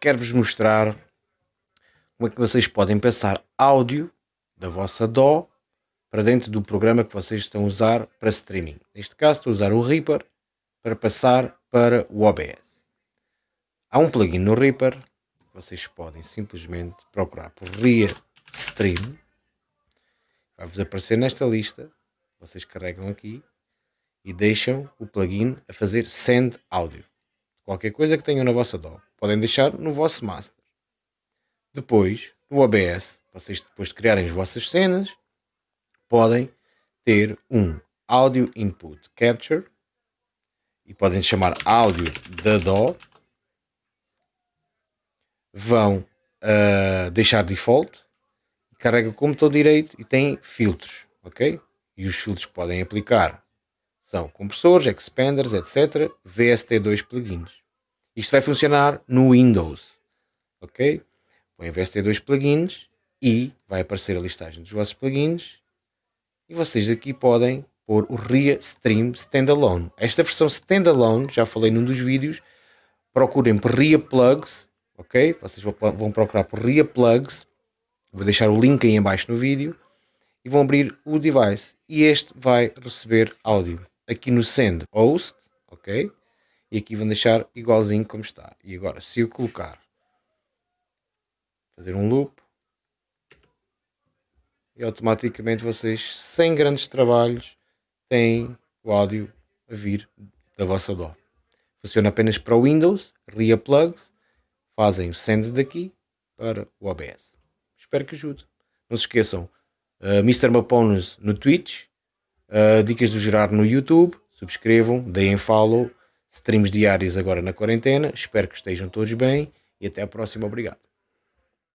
quero-vos mostrar como é que vocês podem passar áudio da vossa DAW para dentro do programa que vocês estão a usar para streaming. Neste caso estou a usar o Reaper para passar para o OBS. Há um plugin no Reaper, vocês podem simplesmente procurar por RIA Stream. Vai-vos aparecer nesta lista, vocês carregam aqui e deixam o plugin a fazer Send Audio. Qualquer coisa que tenham na vossa DAW, podem deixar no vosso master. Depois, no OBS, vocês depois de criarem as vossas cenas, podem ter um Audio Input Capture e podem chamar áudio da DAW. Vão uh, deixar default, carrega como botão direito e tem filtros, ok? E os filtros que podem aplicar são compressores, expanders, etc. VST2 plugins. Isto vai funcionar no Windows, ok? Põe VST2 plugins e vai aparecer a listagem dos vossos plugins e vocês aqui podem pôr o RIA Stream Standalone. Esta versão Standalone, já falei num dos vídeos, procurem por RIA Plugs, ok? Vocês vão procurar por RIA Plugs, vou deixar o link aí embaixo no vídeo, e vão abrir o device, e este vai receber áudio. Aqui no Send Host, ok? E aqui vão deixar igualzinho como está. E agora, se eu colocar, fazer um loop, e automaticamente vocês, sem grandes trabalhos, têm o áudio a vir da vossa DAW. Funciona apenas para o Windows, RIA Plugs, fazem o send daqui para o OBS. Espero que ajude. Não se esqueçam, uh, Mr. Mapones no Twitch, uh, Dicas do Gerar no YouTube, subscrevam, deem follow, streams diários agora na quarentena, espero que estejam todos bem e até a próxima, obrigado.